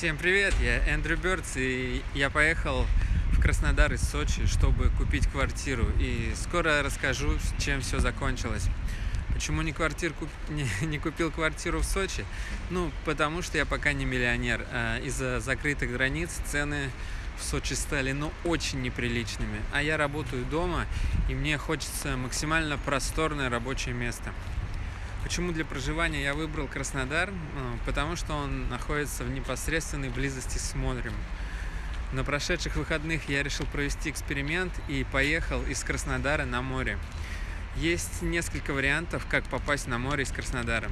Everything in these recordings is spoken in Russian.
Всем привет, я Эндрю Бёрдс, и я поехал в Краснодар из Сочи, чтобы купить квартиру. И скоро расскажу, чем все закончилось. Почему не, квартир, не, не купил квартиру в Сочи? Ну, потому что я пока не миллионер. А из-за закрытых границ цены в Сочи стали, ну, очень неприличными. А я работаю дома, и мне хочется максимально просторное рабочее место. Почему для проживания я выбрал Краснодар? Ну, потому что он находится в непосредственной близости с морем. На прошедших выходных я решил провести эксперимент и поехал из Краснодара на море. Есть несколько вариантов, как попасть на море из Краснодара.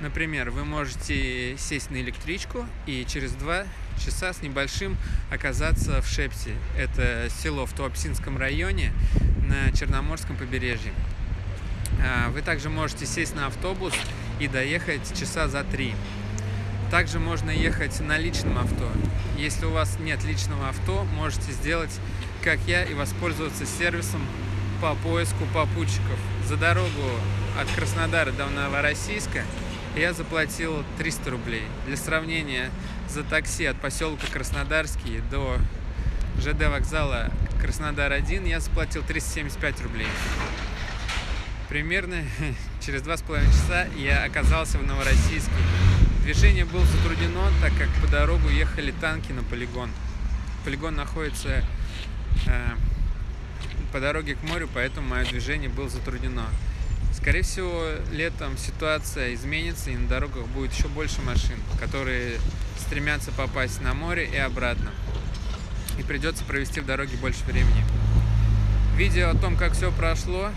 Например, вы можете сесть на электричку и через два часа с небольшим оказаться в Шепсе. Это село в Туапсинском районе на Черноморском побережье. А, вы также можете сесть на автобус и доехать часа за три. Также можно ехать на личном авто. Если у вас нет личного авто, можете сделать, как я, и воспользоваться сервисом по поиску попутчиков. За дорогу от Краснодара до Новороссийска я заплатил 300 рублей. Для сравнения, за такси от поселка Краснодарский до ЖД вокзала Краснодар-1 я заплатил 375 рублей. Примерно через два с половиной часа я оказался в Новороссийске. Движение было затруднено, так как по дорогу ехали танки на полигон. Полигон находится э, по дороге к морю, поэтому мое движение было затруднено. Скорее всего, летом ситуация изменится и на дорогах будет еще больше машин, которые стремятся попасть на море и обратно. И придется провести в дороге больше времени. Видео о том, как все прошло,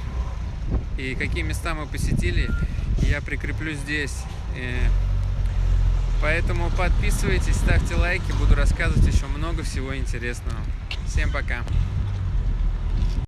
и какие места мы посетили, я прикреплю здесь. Э, поэтому подписывайтесь, ставьте лайки, буду рассказывать еще много всего интересного. Всем пока!